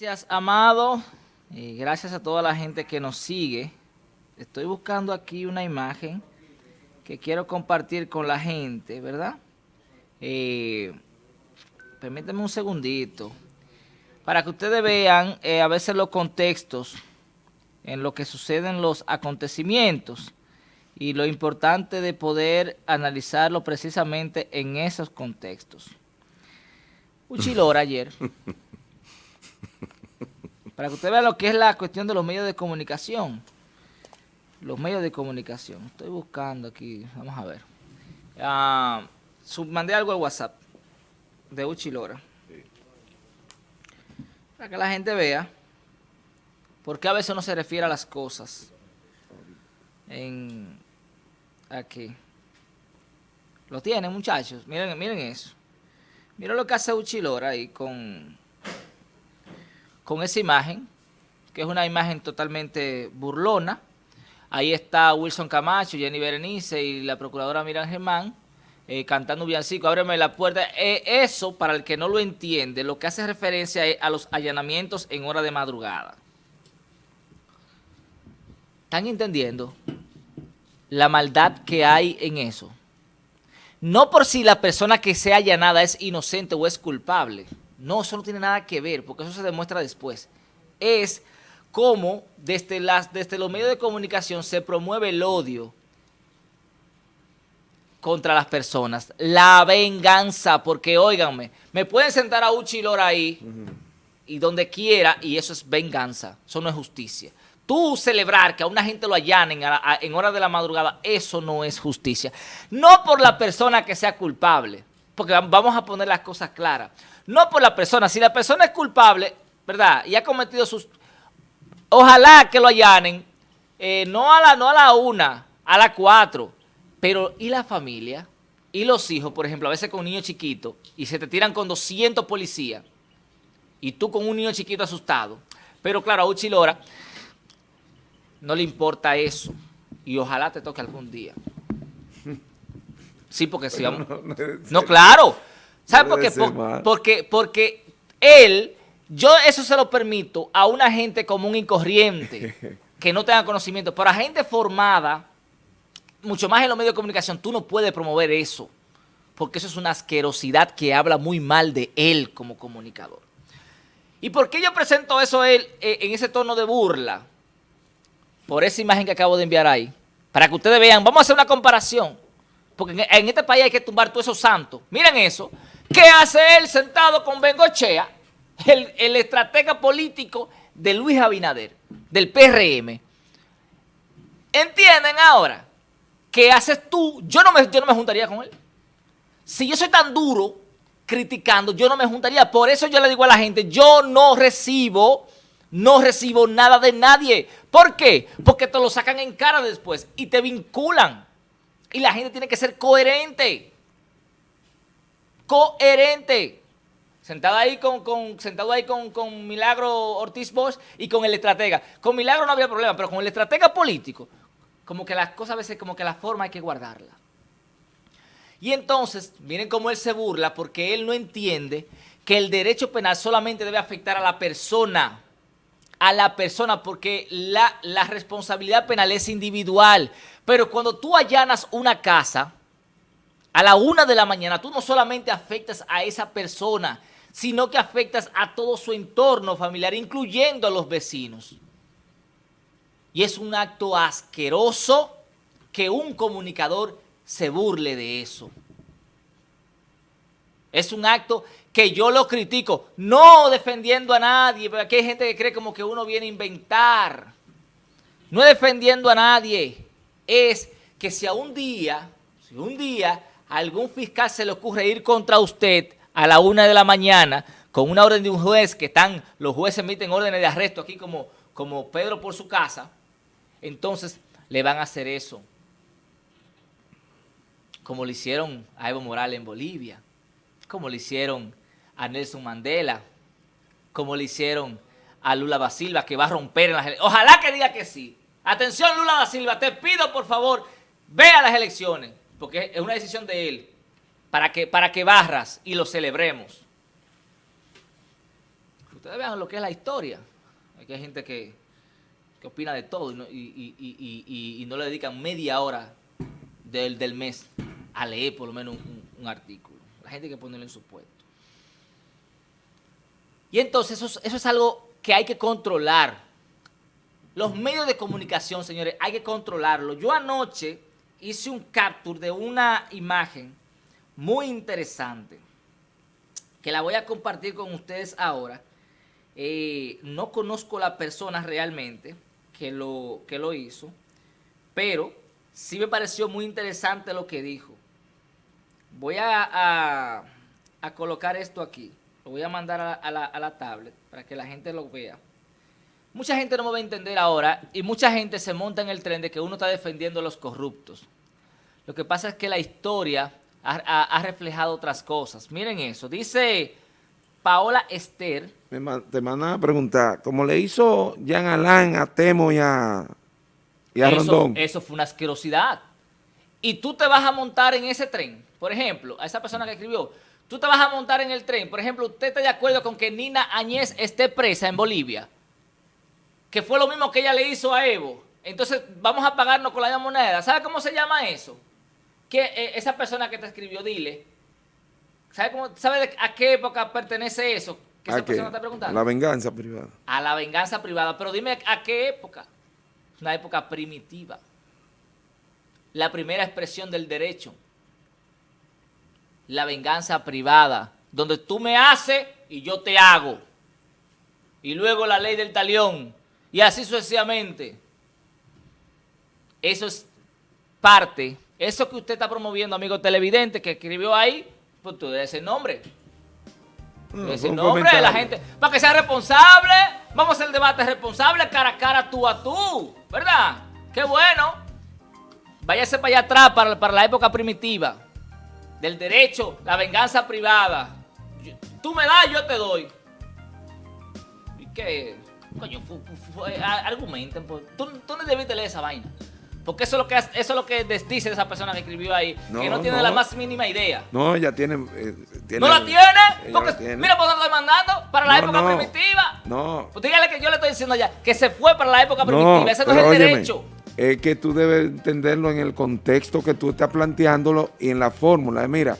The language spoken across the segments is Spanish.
Gracias, Amado. Y gracias a toda la gente que nos sigue. Estoy buscando aquí una imagen que quiero compartir con la gente, ¿verdad? Eh, permíteme un segundito. Para que ustedes vean eh, a veces los contextos en lo que suceden los acontecimientos y lo importante de poder analizarlo precisamente en esos contextos. Uchilora ayer Para que usted vea lo que es la cuestión de los medios de comunicación. Los medios de comunicación. Estoy buscando aquí, vamos a ver. Ah, mandé algo al WhatsApp de Uchilora. Para que la gente vea por qué a veces no se refiere a las cosas. Aquí. Lo tienen, muchachos. Miren, miren eso. Miren lo que hace Uchilora ahí con con esa imagen, que es una imagen totalmente burlona. Ahí está Wilson Camacho, Jenny Berenice y la procuradora Miran Germán eh, cantando villancico, ábreme la puerta. Eh, eso, para el que no lo entiende, lo que hace referencia a los allanamientos en hora de madrugada. ¿Están entendiendo la maldad que hay en eso? No por si la persona que sea allanada es inocente o es culpable, no, eso no tiene nada que ver, porque eso se demuestra después. Es cómo desde, las, desde los medios de comunicación se promueve el odio contra las personas. La venganza, porque óiganme, me pueden sentar a Uchi Lora ahí y donde quiera y eso es venganza, eso no es justicia. Tú celebrar que a una gente lo allanen en horas de la madrugada, eso no es justicia. No por la persona que sea culpable, porque vamos a poner las cosas claras no por la persona. Si la persona es culpable, ¿verdad? Y ha cometido sus... Ojalá que lo allanen, eh, no, a la, no a la una, a la cuatro. Pero, ¿y la familia? ¿Y los hijos, por ejemplo? A veces con un niño chiquito y se te tiran con 200 policías y tú con un niño chiquito asustado. Pero claro, a Uchi Lora no le importa eso y ojalá te toque algún día. Sí, porque si vamos... no claro. ¿Sabe por qué? porque, porque él, yo eso se lo permito a una gente común y corriente, que no tenga conocimiento, pero a gente formada, mucho más en los medios de comunicación, tú no puedes promover eso, porque eso es una asquerosidad que habla muy mal de él como comunicador. ¿Y por qué yo presento eso él eh, en ese tono de burla? Por esa imagen que acabo de enviar ahí. Para que ustedes vean, vamos a hacer una comparación. Porque en, este país hay que tumbar todos esos santos. Miren eso. ¿Qué hace él sentado con Bengochea, el, el estratega político de Luis Abinader, del PRM? ¿Entienden ahora? ¿Qué haces tú? Yo no, me, yo no me juntaría con él. Si yo soy tan duro criticando, yo no me juntaría. Por eso yo le digo a la gente, yo no recibo, no recibo nada de nadie. ¿Por qué? Porque te lo sacan en cara después y te vinculan. Y la gente tiene que ser coherente coherente. Sentado ahí con, sentado ahí con, Milagro Ortiz Bosch y con el estratega. Con Milagro no había problema, pero con el estratega político, como que las cosas a veces, como que la forma hay que guardarla. Y entonces, miren cómo él se burla porque él no entiende que el derecho penal solamente debe afectar a la persona, a la persona, porque la, la responsabilidad penal es individual. Pero cuando tú allanas una casa, a la una de la mañana, tú no solamente afectas a esa persona, sino que afectas a todo su entorno familiar, incluyendo a los vecinos. Y es un acto asqueroso que un comunicador se burle de eso. Es un acto que yo lo critico, no defendiendo a nadie, porque aquí hay gente que cree como que uno viene a inventar. No defendiendo a nadie, es que si a un día, si un día algún fiscal se le ocurre ir contra usted a la una de la mañana con una orden de un juez que están, los jueces emiten órdenes de arresto aquí como, como Pedro por su casa, entonces le van a hacer eso. Como le hicieron a Evo Morales en Bolivia, como le hicieron a Nelson Mandela, como le hicieron a Lula da Silva, que va a romper en las. Ojalá que diga que sí. Atención Lula da Silva, te pido por favor, ve a las elecciones porque es una decisión de él, para que, para que barras y lo celebremos. ustedes vean lo que es la historia. Aquí hay gente que, opina de todo y no, le dedican media hora del, del, mes a leer por lo menos un, artículo. La gente hay que ponerlo en su puesto. Y entonces eso, eso es algo que hay que controlar. Los medios de comunicación, señores, hay que controlarlo. Yo anoche hice un capture de una imagen muy interesante que la voy a compartir con ustedes ahora. Eh, no conozco la persona realmente que lo, que lo hizo, pero sí me pareció muy interesante lo que dijo. Voy a, a, colocar esto aquí. Lo voy a mandar a, la, a la tablet para que la gente lo vea. Mucha gente no me va a entender ahora y mucha gente se monta en el tren de que uno está defendiendo a los corruptos. Lo que pasa es que la historia ha, reflejado otras cosas. Miren eso. Dice Paola Esther. te mandan a preguntar, ¿cómo le hizo Jean Alain a Temo y a, y a Rondón? Eso fue una asquerosidad. Y tú te vas a montar en ese tren, por ejemplo, a esa persona que escribió, tú te vas a montar en el tren, por ejemplo, ¿usted está de acuerdo con que Nina Añez esté presa en Bolivia? Que fue lo mismo que ella le hizo a Evo. Entonces, vamos a pagarnos con la misma moneda. ¿Sabe cómo se llama eso? que eh, esa persona que te escribió, dile, ¿sabe, cómo, ¿sabe a qué época pertenece eso? Que esa persona te preguntando. A la venganza privada. A la venganza privada. Pero dime a qué época. Una época primitiva. La primera expresión del derecho. La venganza privada. Donde tú me haces y yo te hago. Y luego la ley del talión. Y así sucesivamente. Eso es parte eso que usted está promoviendo, amigo televidente, que escribió ahí, pues tú debes ese nombre. ese nombre de la gente. Para que sea responsable, vamos a hacer el debate responsable cara a cara, tú a tú. ¿Verdad? Qué bueno. Váyase para allá atrás, para, para la época primitiva. Del derecho, la venganza privada. tú me das, yo te doy. ¿Y qué? Coño, argumenten. Pues. Tú, tú no debiste leer esa vaina. Porque eso es lo que, eso es lo que dice esa persona que escribió ahí, que no tiene la más mínima idea. No, ella tiene... Eh, ¿No la tiene? Porque, mira, por dónde estoy mandando, para la época primitiva. No. Pues dígale que yo le estoy diciendo ya, que se fue para la época primitiva, ese no es el derecho. Es que tú debes entenderlo en el contexto que tú estás planteándolo y en la fórmula. Mira,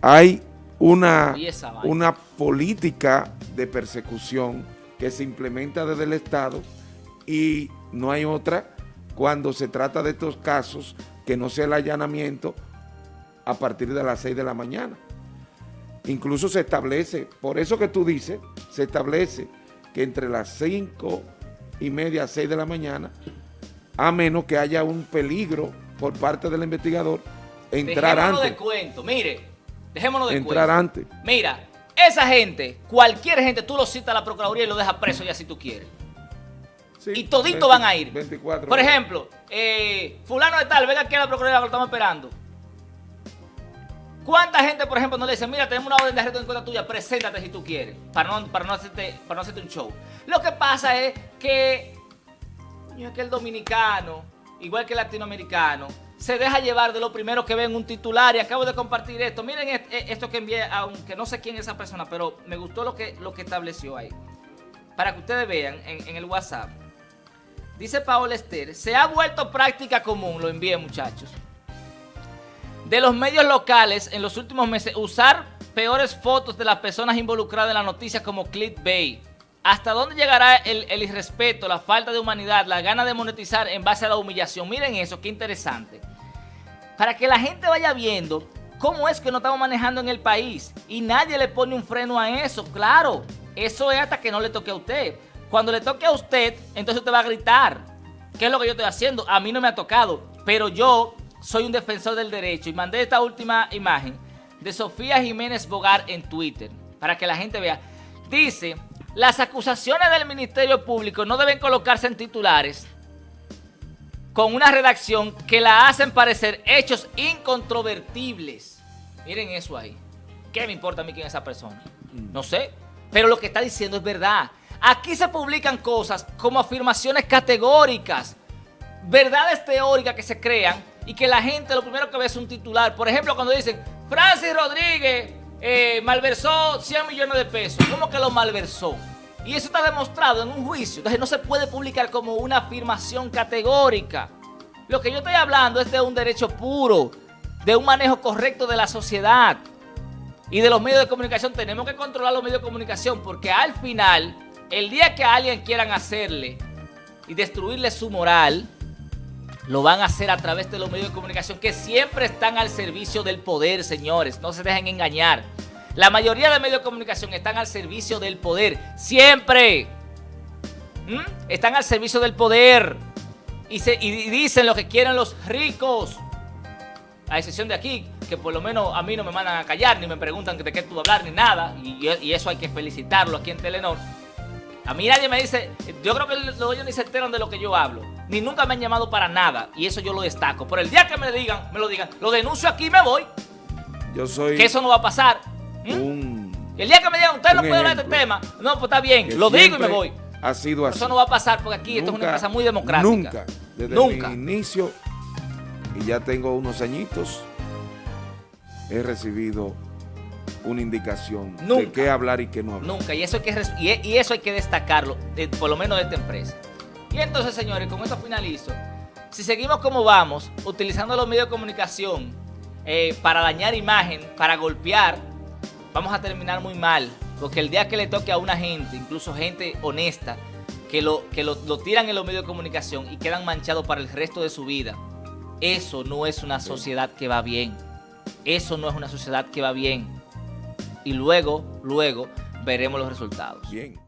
hay una, una política de persecución que se implementa desde el Estado y no hay otra cuando se trata de estos casos que no sea el allanamiento a partir de las 6 de la mañana. Incluso se establece, por eso que tú dices, se establece que entre las 5 y media a 6 de la mañana, a menos que haya un peligro por parte del investigador, entrar dejémonos antes. de cuento, mire, dejémonos de entrar antes. Mira, esa gente, cualquier gente, tú lo citas a la Procuraduría y lo dejas preso ya si tú quieres y todito van a ir. Por ejemplo, eh, fulano de tal, venga aquí a la Procuraduría, lo estamos esperando. ¿Cuánta gente, por ejemplo, no le dice, mira, tenemos una orden de arresto en contra tuya, preséntate si tú quieres, para no, para no, hacerte, para no hacerte un show? Lo que pasa es que, es que el dominicano, igual que el latinoamericano, se deja llevar de lo primero que ve en un titular y acabo de compartir esto. Miren e, esto que envié, aunque no sé quién es esa persona, pero me gustó lo que, lo que estableció ahí. Para que ustedes vean en el WhatsApp. Dice Paola Esther, se ha vuelto práctica común, lo envié muchachos, de los medios locales en los últimos meses usar peores fotos de las personas involucradas en la noticia como clickbait. ¿Hasta dónde llegará el, el, irrespeto, la falta de humanidad, la gana de monetizar en base a la humillación? Miren eso, qué interesante. Para que la gente vaya viendo cómo es que no estamos manejando en el país y nadie le pone un freno a eso. Claro, eso es hasta que no le toque a usted. Cuando le toque a usted, entonces usted va a gritar. ¿Qué es lo que yo estoy haciendo? A mí no me ha tocado, pero yo soy un defensor del derecho y mandé esta última imagen de Sofía Jiménez Bogar en Twitter para que la gente vea. Dice, las acusaciones del Ministerio Público no deben colocarse en titulares con una redacción que la hacen parecer hechos incontrovertibles. Miren eso ahí. ¿Qué me importa a mí quién es esa persona? No sé, pero lo que está diciendo es verdad. Aquí se publican cosas como afirmaciones categóricas, verdades teóricas que se crean y que la gente lo primero que ve es un titular. Por ejemplo, cuando dicen, Francis Rodríguez eh, malversó 100 millones de pesos. ¿Cómo que lo malversó? Y eso está demostrado en un juicio. Entonces no se puede publicar como una afirmación categórica. Lo que yo estoy hablando es de un derecho puro, de un manejo correcto de la sociedad y de los medios de comunicación. Tenemos que controlar los medios de comunicación porque al final, el día que a alguien quieran hacerle y destruirle su moral, lo van a hacer a través de los medios de comunicación que siempre están al servicio del poder, señores. No se dejen engañar. La mayoría de medios de comunicación están al servicio del poder. Siempre. ¿Mm? Están al servicio del poder. Y, se, dicen lo que quieren los ricos. A excepción de aquí, que por lo menos a mí no me mandan a callar, ni me preguntan de qué tú hablar, ni nada. Y, y eso hay que felicitarlo aquí en Telenor. A mí nadie me dice, yo creo que los dueños ni se enteran de lo que yo hablo. Ni nunca me han llamado para nada. Y eso yo lo destaco. Por el día que me digan, me lo digan, lo denuncio aquí y me voy. Yo soy... Que eso no va a pasar. ¿Mm? el día que me digan, usted no puede hablar de este tema. No, pues está bien, lo digo y me voy. Ha sido así. Eso no va a pasar porque aquí esto es una empresa muy democrática. Nunca. Desde nunca. mi inicio, y ya tengo unos añitos, he recibido una indicación de qué hablar y qué no hablar. Nunca, y eso hay que, y eso hay que destacarlo, por lo menos de esta empresa. Y entonces, señores, con esto finalizo. Si seguimos como vamos, utilizando los medios de comunicación eh, para dañar imagen, para golpear, vamos a terminar muy mal. Porque el día que le toque a una gente, incluso gente honesta, que lo, que lo, lo tiran en los medios de comunicación y quedan manchados para el resto de su vida, eso no es una sociedad que va bien. Eso no es una sociedad que va bien y luego, luego veremos los resultados. Bien.